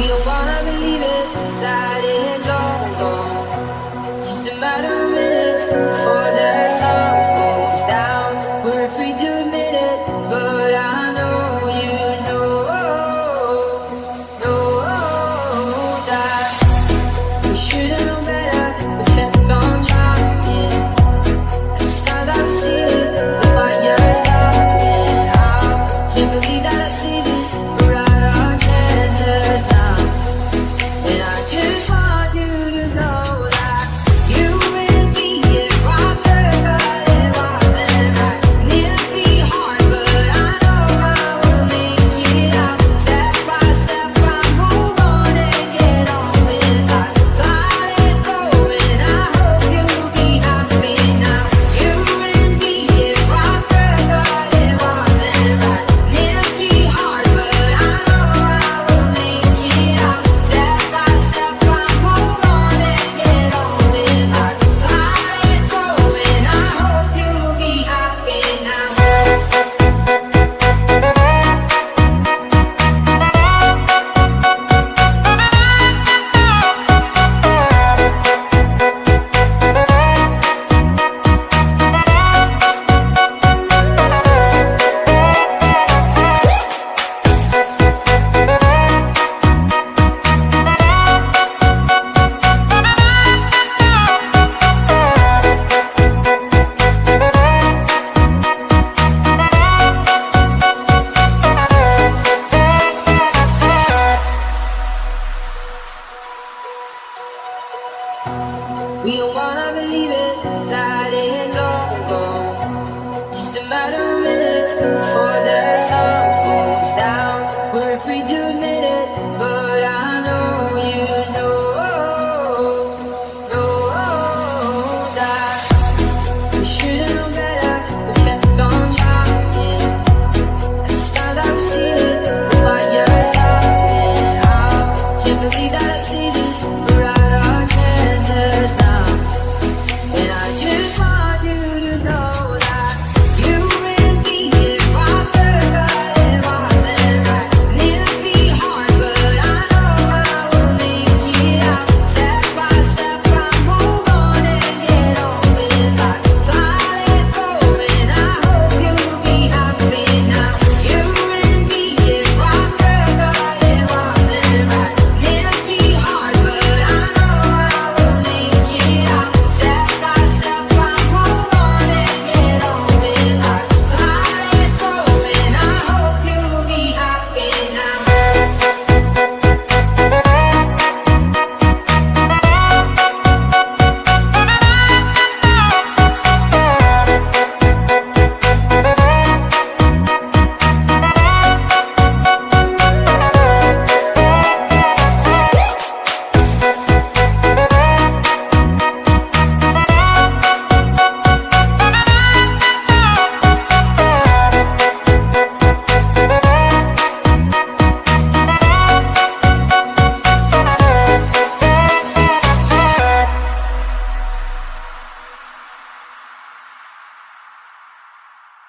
We don't wanna believe it, frente.